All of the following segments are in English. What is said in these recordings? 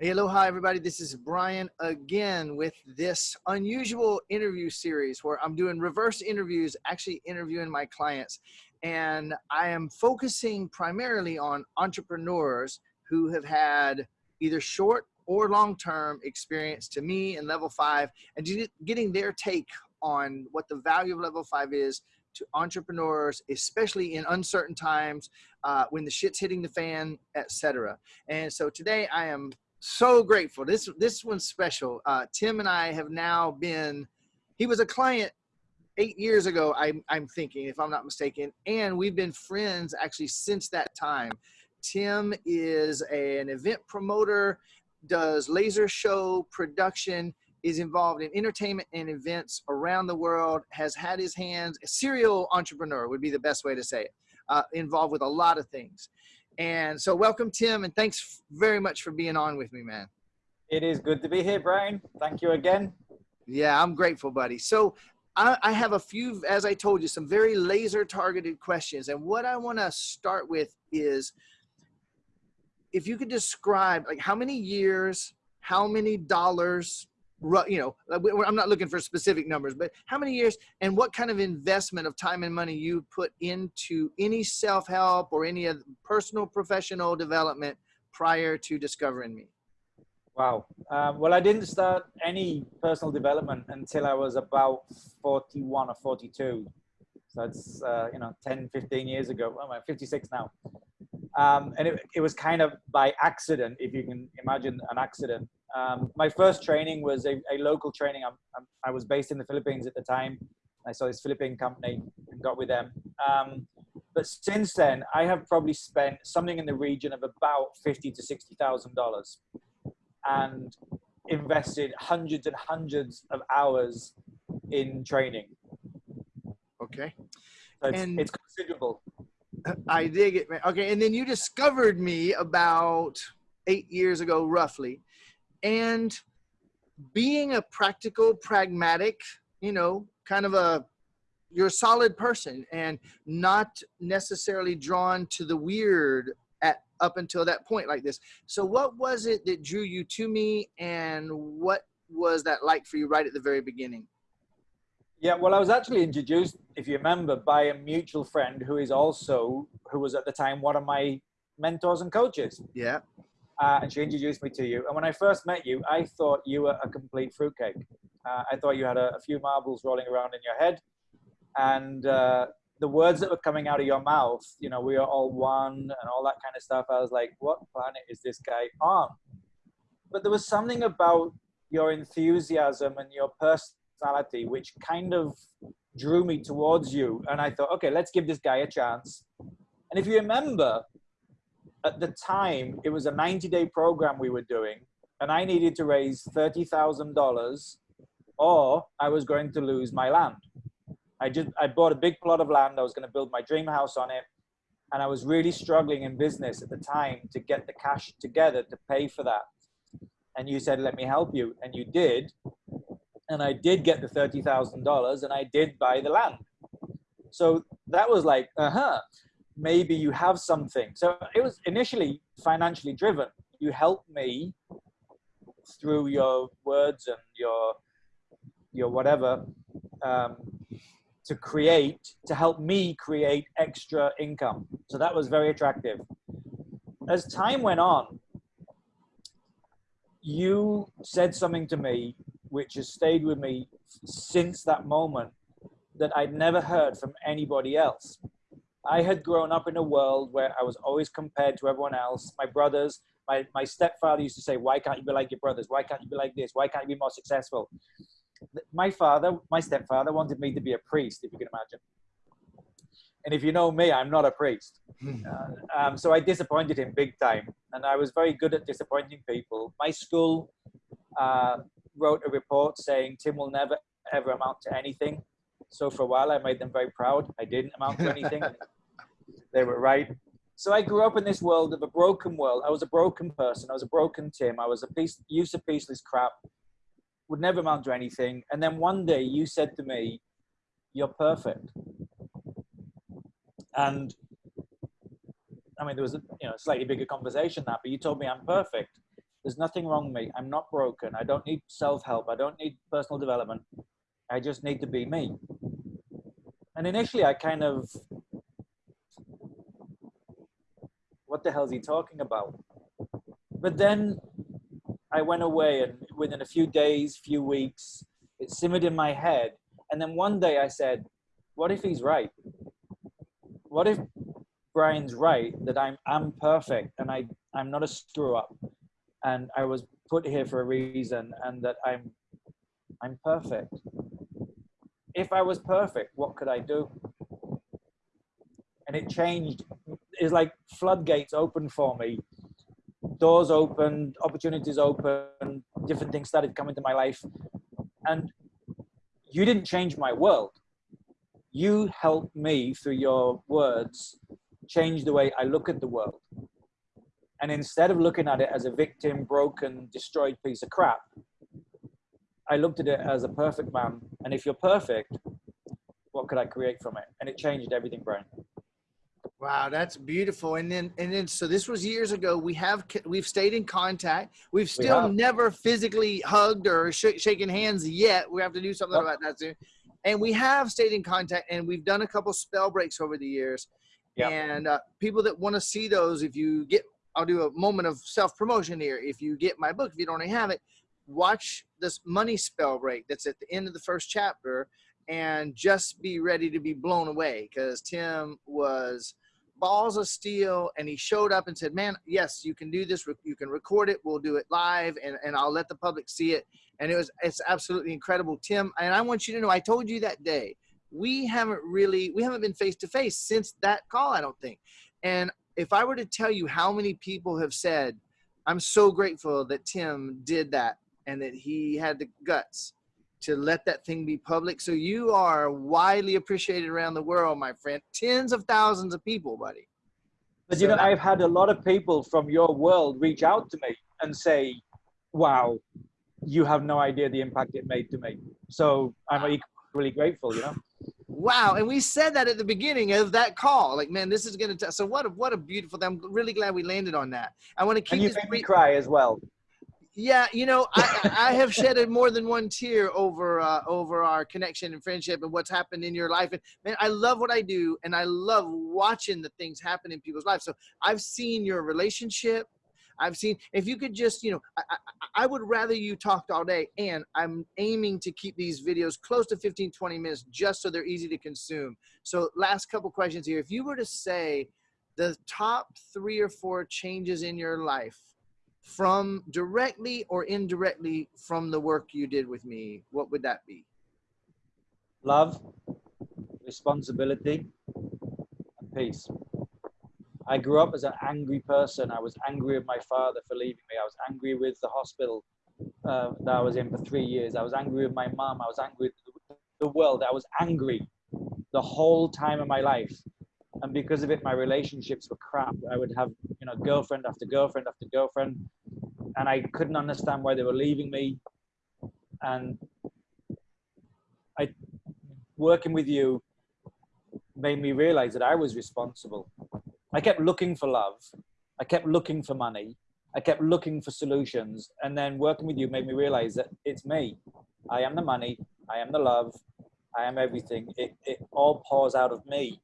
Hey, aloha, everybody. This is Brian again with this unusual interview series where I'm doing reverse interviews, actually interviewing my clients. And I am focusing primarily on entrepreneurs who have had either short or long term experience to me in level five and getting their take on what the value of level five is to entrepreneurs, especially in uncertain times uh, when the shit's hitting the fan, etc. And so today I am so grateful. This this one's special. Uh, Tim and I have now been. He was a client eight years ago. I'm I'm thinking, if I'm not mistaken, and we've been friends actually since that time. Tim is a, an event promoter, does laser show production, is involved in entertainment and events around the world. Has had his hands. A serial entrepreneur would be the best way to say it. Uh, involved with a lot of things. And so, welcome, Tim, and thanks very much for being on with me, man. It is good to be here, Brian. Thank you again. Yeah, I'm grateful, buddy. So, I, I have a few, as I told you, some very laser targeted questions. And what I want to start with is if you could describe, like, how many years, how many dollars, you know i'm not looking for specific numbers but how many years and what kind of investment of time and money you put into any self-help or any personal professional development prior to discovering me? Wow. Um, well i didn't start any personal development until i was about 41 or 42 so it's uh, you know 10 15 years ago. Well, i'm 56 now. Um, and it, it was kind of by accident if you can imagine an accident um, my first training was a, a local training. I'm, I'm, i was based in the Philippines at the time. I saw this Philippine company and got with them. Um, but since then, I have probably spent something in the region of about fifty to sixty thousand dollars, and invested hundreds and hundreds of hours in training. Okay, so it's, and it's considerable. I dig it, man. Okay, and then you discovered me about eight years ago, roughly and being a practical, pragmatic, you know, kind of a you're a solid person and not necessarily drawn to the weird at up until that point like this. So what was it that drew you to me and what was that like for you right at the very beginning? Yeah, well, I was actually introduced, if you remember, by a mutual friend who is also, who was at the time one of my mentors and coaches. Yeah uh, and she introduced me to you. And when I first met you, I thought you were a complete fruitcake. Uh, I thought you had a, a, few marbles rolling around in your head, and uh, the words that were coming out of your mouth, you know, we are all one and all that kind of stuff. I was like, what planet is this guy on? But there was something about your enthusiasm and your personality which kind of drew me towards you. And I thought, okay, let's give this guy a chance. And if you remember, at the time, it was a 90 day program we were doing, and I needed to raise $30,000 or I was going to lose my land. I just, I bought a big plot of land. I was going to build my dream house on it. And I was really struggling in business at the time to get the cash together to pay for that. And you said, let me help you. And you did. And I did get the $30,000 and I did buy the land. So that was like, uh huh maybe you have something. So it was initially financially driven. You helped me through your words and your your whatever um, to create to help me create extra income. So that was very attractive. As time went on, you said something to me which has stayed with me since that moment that I'd never heard from anybody else. I had grown up in a world where I was always compared to everyone else. My brothers, my, my stepfather used to say, why can't you be like your brothers? Why can't you be like this? Why can't you be more successful? My father, my stepfather wanted me to be a priest, if you can imagine. And if you know me, I'm not a priest. Hmm. Uh, um, so I disappointed him big time. And I was very good at disappointing people. My school uh, wrote a report saying Tim will never, ever amount to anything. So for a while, I made them very proud. I didn't amount to anything. they were right. So I grew up in this world of a broken world. I was a broken person. I was a broken Tim. I was a piece, used to pieceless crap, would never amount to anything. And then one day you said to me, you're perfect. And I mean, there was a you know, slightly bigger conversation that, but you told me I'm perfect. There's nothing wrong with me. I'm not broken. I don't need self help. I don't need personal development. I just need to be me. And initially, I kind of, what the hell is he talking about? But then I went away, and within a few days, few weeks, it simmered in my head. And then one day I said, what if he's right? What if Brian's right that I'm I'm perfect and I I'm not a screw up and I was put here for a reason and that I'm I'm perfect. If I was perfect, what could I do? And it changed. It's like floodgates opened for me. Doors opened, opportunities opened, different things started coming to my life. And you didn't change my world. You helped me through your words change the way I look at the world. And instead of looking at it as a victim, broken, destroyed piece of crap, I looked at it as a perfect man. And if you're perfect, what could I create from it? And it changed everything, Brian. Wow, that's beautiful. And then, and then, so this was years ago. We have, we've stayed in contact. We've still we never physically hugged or sh- shaken hands yet. We have to do something about that soon. And we have stayed in contact, and we've done a couple spell breaks over the years. Yep. And uh, people that want to see those, if you get, I'll do a moment of self promotion here. If you get my book, if you don't already have it, watch this money spell break that's at the end of the first chapter and just be ready to be blown away because Tim was balls of steel and he showed up and said man yes you can do this. You can record it. We'll do it live and, and i'll let the public see it. And it was it's absolutely incredible. Tim and i want you to know i told you that day we haven't really we haven't been face to face since that call i don't think. And if i were to tell you how many people have said i'm so grateful that tim did that and that he had the guts to let that thing be public. So you are widely appreciated around the world my friend. Tens of thousands of people buddy. But so you know i've had a lot of people from your world reach out to me and say wow you have no idea the impact it made to me. So i'm equally grateful you know? Wow and we said that at the beginning of that call. Like man this is gonna t- so what a what a beautiful i'm really glad we landed on that. I want to keep and you made me cry as well yeah you know i i have shedded more than one tear over uh, over our connection and friendship and what's happened in your life and man i love what i do and i love watching the things happen in people's lives so i've seen your relationship I've seen if you could just, you know, I, I, I, would rather you talked all day and I'm aiming to keep these videos close to 15, 20 minutes just so they're easy to consume. So last couple questions here. If you were to say the top three or four changes in your life from directly or indirectly from the work you did with me, what would that be? Love, responsibility, and peace. I grew up as an angry person. I was angry with my father for leaving me. I was angry with the hospital uh, that I was in for three years. I was angry with my mom. I was angry with the world. I was angry the whole time of my life. And because of it, my relationships were crap. I would have, you know, girlfriend after girlfriend after girlfriend. And I couldn't understand why they were leaving me. And I, working with you made me realize that I was responsible I kept looking for love. I kept looking for money. I kept looking for solutions. And then working with you made me realize that it's me. I am the money. I am the love. I am everything. It, it all pours out of me.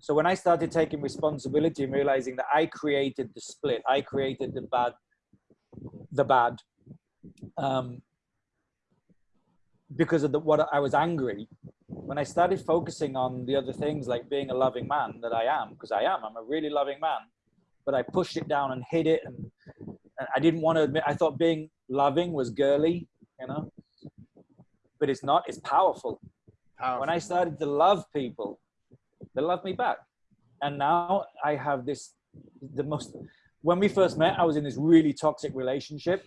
So when I started taking responsibility and realizing that I created the split, I created the bad, the bad, um, because of the, what I was angry, when I started focusing on the other things like being a loving man that I am, because I am, I'm a really loving man, but I pushed it down and hid it. And, and I didn't want to admit, I thought being loving was girly, you know, but it's not, it's powerful. powerful. When I started to love people, they love me back. And now I have this, the most, when we first met, I was in this really toxic relationship.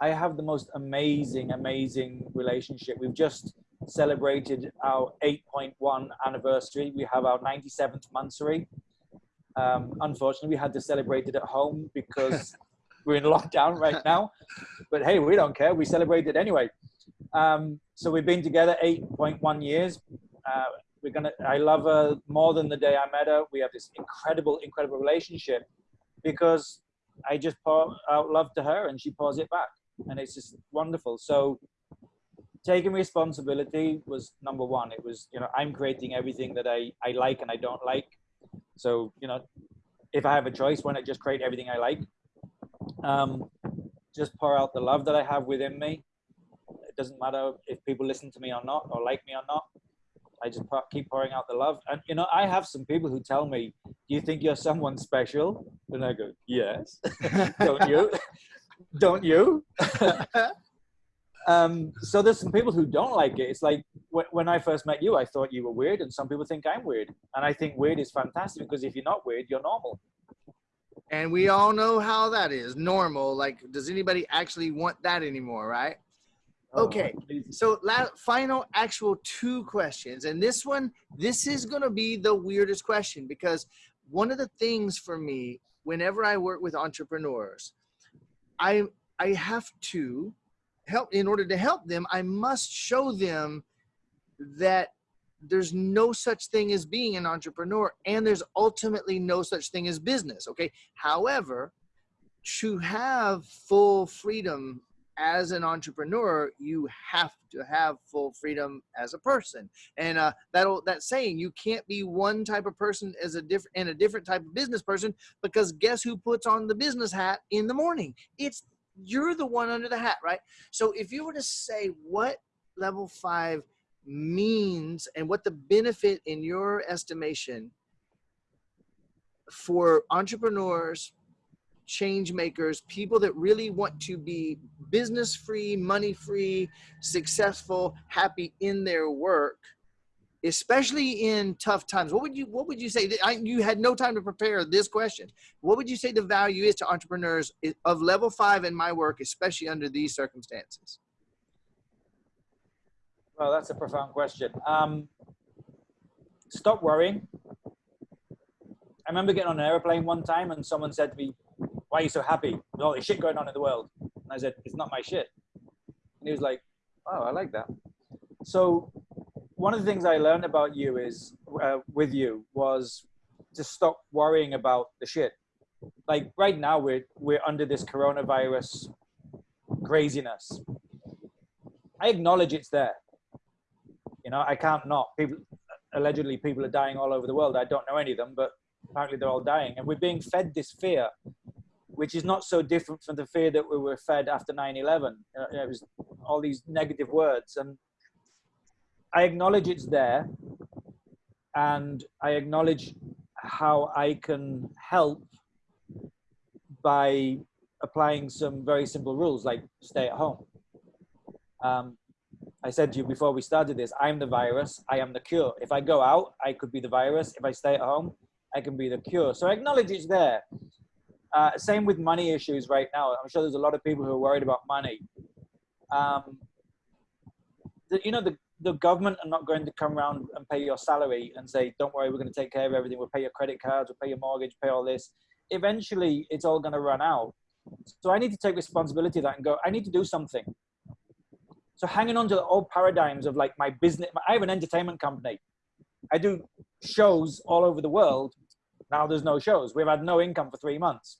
I have the most amazing, amazing relationship. We've just, celebrated our 8.1 anniversary. We have our 97th monthsary. Um, unfortunately, we had to celebrate it at home because we're in lockdown right now. But hey, we don't care. We celebrated anyway. Um, so we've been together 8.1 years. Uh, we're gonna. I love her more than the day I met her. We have this incredible, incredible relationship because I just pour out love to her and she pours it back. And it's just wonderful. So taking responsibility was number one. It was, you know, I'm creating everything that I, I like and I don't like. So, you know, if I have a choice, why not just create everything I like? Um, just pour out the love that I have within me. It doesn't matter if people listen to me or not, or like me or not. I just keep pouring out the love. And, you know, I have some people who tell me, Do you think you're someone special? And I go, Yes. Don't you? Don't you? um, so there's some people who don't like it. It's like when I first met you, I thought you were weird, and some people think I'm weird. And I think weird is fantastic because if you're not weird, you're normal. And we all know how that is normal. Like, does anybody actually want that anymore, right? Oh, okay, so final actual two questions. And this one, this is going to be the weirdest question because one of the things for me, whenever I work with entrepreneurs, I, I have to help, in order to help them, I must show them that there's no such thing as being an entrepreneur and there's ultimately no such thing as business okay however to have full freedom as an entrepreneur, you have to have full freedom as a person. And uh, that'll that saying you can't be one type of person as a different and a different type of business person because guess who puts on the business hat in the morning? It's you're the one under the hat, right? So if you were to say what level five means and what the benefit in your estimation for entrepreneurs change makers, people that really want to be business free, money free, successful, happy in their work, especially in tough times. What would you What would you say? I, you had no time to prepare this question. What would you say the value is to entrepreneurs of level five in my work, especially under these circumstances? Well, that's a profound question. Um, stop worrying. I remember getting on an airplane one time and someone said to me, why are you so happy with all this shit going on in the world? And I said, it's not my shit. And he was like, oh, I like that. So one of the things I learned about you is, uh, with you, was to stop worrying about the shit. Like right now, we're, we're under this coronavirus craziness. I acknowledge it's there. You know, I can't not. People, allegedly, people are dying all over the world. I don't know any of them, but apparently they're all dying. And we're being fed this fear which is not so different from the fear that we were fed after 9-11. it was all these negative words. And I acknowledge it's there. And I acknowledge how I can help by applying some very simple rules like stay at home. Um, I said to you before we started this, I'm the virus, I am the cure. If I go out, I could be the virus. If I stay at home, I can be the cure. So I acknowledge it's there. Uh, same with money issues right now. I'm sure there's a lot of people who are worried about money. Um, the, you know, the, the government are not going to come around and pay your salary and say, don't worry, we're going to take care of everything. We'll pay your credit cards, we'll pay your mortgage, pay all this. Eventually, it's all going to run out. So I need to take responsibility of that and go, I need to do something. So hanging on to the old paradigms of like my business, I have an entertainment company. I do shows all over the world now there's no shows. We've had no income for three months.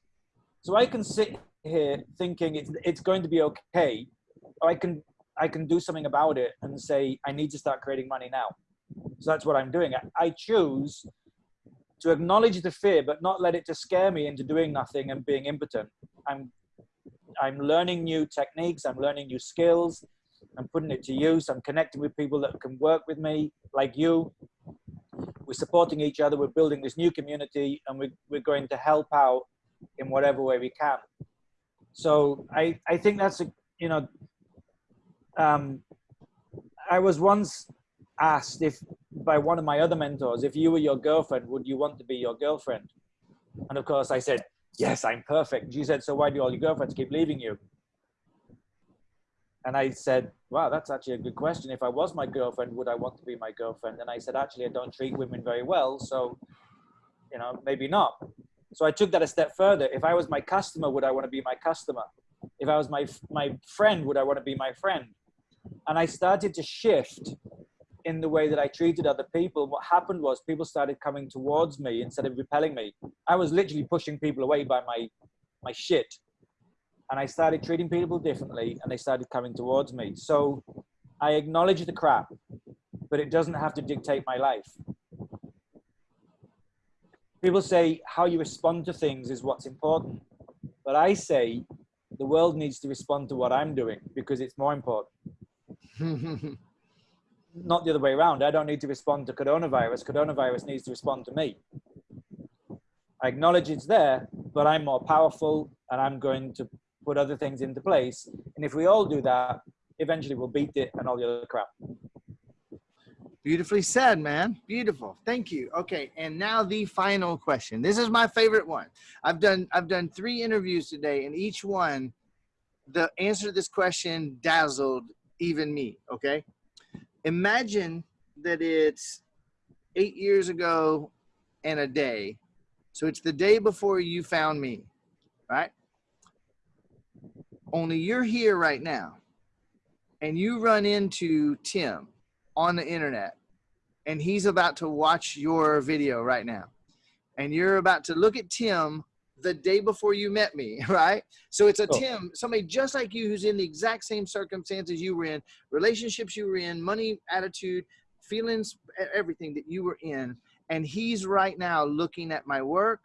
So I can sit here thinking it's, it's going to be okay. I can, I can do something about it and say, I need to start creating money now. So that's what I'm doing. I, I choose to acknowledge the fear, but not let it to scare me into doing nothing and being impotent. I'm, I'm learning new techniques. I'm learning new skills. I'm putting it to use. I'm connecting with people that can work with me, like you, we're supporting each other, we're building this new community, and we're, we're going to help out in whatever way we can. So I, I think that's, a, you know, um, I was once asked if by one of my other mentors, if you were your girlfriend, would you want to be your girlfriend? And of course I said, yes, I'm perfect. She said, so why do all your girlfriends keep leaving you? And I said, wow, that's actually a good question. If I was my girlfriend, would I want to be my girlfriend? And I said, actually, I don't treat women very well. So, you know, maybe not. So I took that a step further. If I was my customer, would I want to be my customer? If I was my, my friend, would I want to be my friend? And I started to shift in the way that I treated other people. What happened was people started coming towards me instead of repelling me. I was literally pushing people away by my my shit. And I started treating people differently and they started coming towards me. So I acknowledge the crap, but it doesn't have to dictate my life. People say how you respond to things is what's important. But I say the world needs to respond to what I'm doing because it's more important. Not the other way around. I don't need to respond to coronavirus. Coronavirus needs to respond to me. I acknowledge it's there, but I'm more powerful and I'm going to put other things into place. And if we all do that, eventually we'll beat it and all the other crap. Beautifully said, man. Beautiful. Thank you. Okay, and now the final question. This is my favorite one. I've done I've done 3 interviews today and each one the answer to this question dazzled even me, okay? Imagine that it's 8 years ago and a day so it's the day before you found me, right? Only you're here right now and you run into Tim on the internet and he's about to watch your video right now. And you're about to look at Tim the day before you met me, right? So it's a oh. Tim, somebody just like you who's in the exact same circumstances you were in, relationships you were in, money, attitude, feelings, everything that you were in and he's right now looking at my work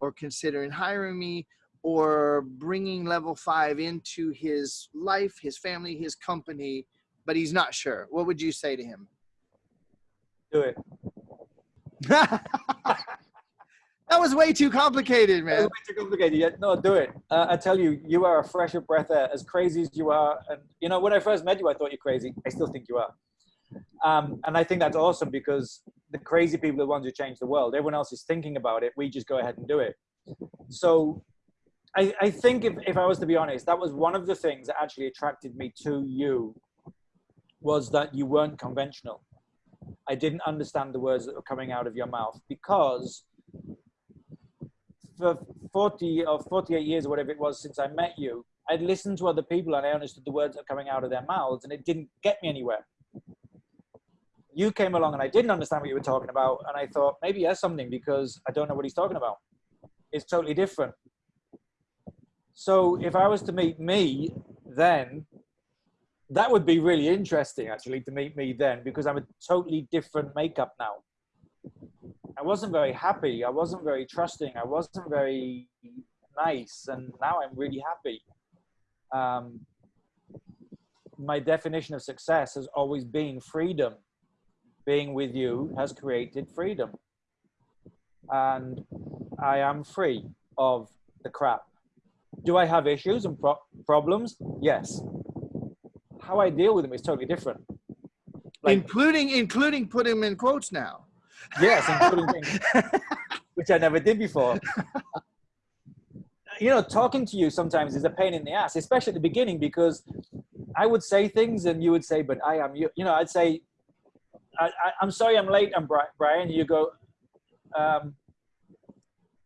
or considering hiring me or bringing level five into his life, his family, his company, but he's not sure. What would you say to him? Do it. that was way too complicated, man. way too complicated. Yeah, no, do it. Uh, I tell you, you are a fresh breath air, as crazy as you are. And you know, when I first met you, I thought you're crazy. I still think you are. Um, and I think that's awesome because the crazy people are the ones who change the world. Everyone else is thinking about it. We just go ahead and do it. So I, I think if, if I was to be honest, that was one of the things that actually attracted me to you was that you weren't conventional. I didn't understand the words that were coming out of your mouth because for 40 or 48 years or whatever it was since I met you, I'd listened to other people and I understood the words that were coming out of their mouths and it didn't get me anywhere you came along and I didn't understand what you were talking about. And I thought maybe he has something because I don't know what he's talking about. It's totally different. So if I was to meet me then, that would be really interesting actually to meet me then because I'm a totally different makeup now. I wasn't very happy. I wasn't very trusting. I wasn't very nice. And now I'm really happy. Um, my definition of success has always been freedom being with you has created freedom. And I am free of the crap. Do I have issues and pro problems? Yes. How I deal with them is totally different. Like, including including put him in quotes now. Yes, including which I never did before. you know, talking to you sometimes is a pain in the ass, especially at the beginning, because I would say things and you would say, but I am you. You know, I'd say, I, am sorry I'm late, I'm Brian. You go, um,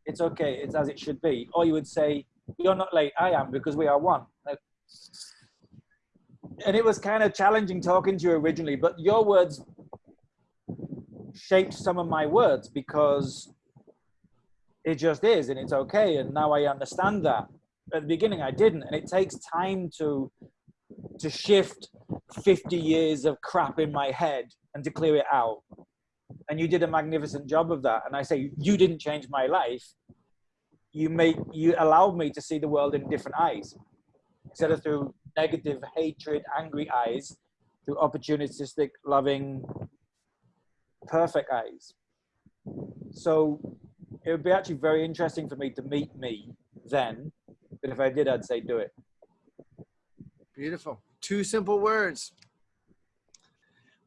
it's okay, it's as it should be. Or you would say, you're not late, I am, because we are one. And it was kind of challenging talking to you originally, but your words shaped some of my words because it just is and it's okay. And now I understand that. At the beginning, I didn't. And it takes time to to shift 50 years of crap in my head and to clear it out. And you did a magnificent job of that. And I say, you didn't change my life. You made, you allowed me to see the world in different eyes instead of through negative, hatred, angry eyes, through opportunistic, loving, perfect eyes. So it would be actually very interesting for me to meet me then. But if I did, I'd say do it. Beautiful. Two simple words.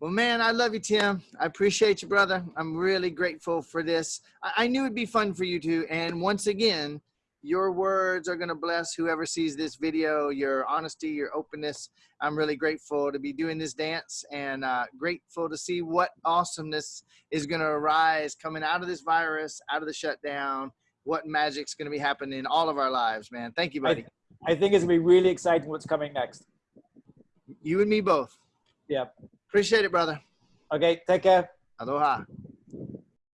Well, man, I love you, Tim. I appreciate you, brother. I'm really grateful for this. I, I knew it'd be fun for you too. And once again, your words are going to bless whoever sees this video, your honesty, your openness. I'm really grateful to be doing this dance and uh, grateful to see what awesomeness is going to arise coming out of this virus, out of the shutdown, what magic's going to be happening in all of our lives, man. Thank you, buddy. I, I think it's going to be really exciting what's coming next. You and me both. Yeah. Appreciate it, brother. Okay, take care. Aloha.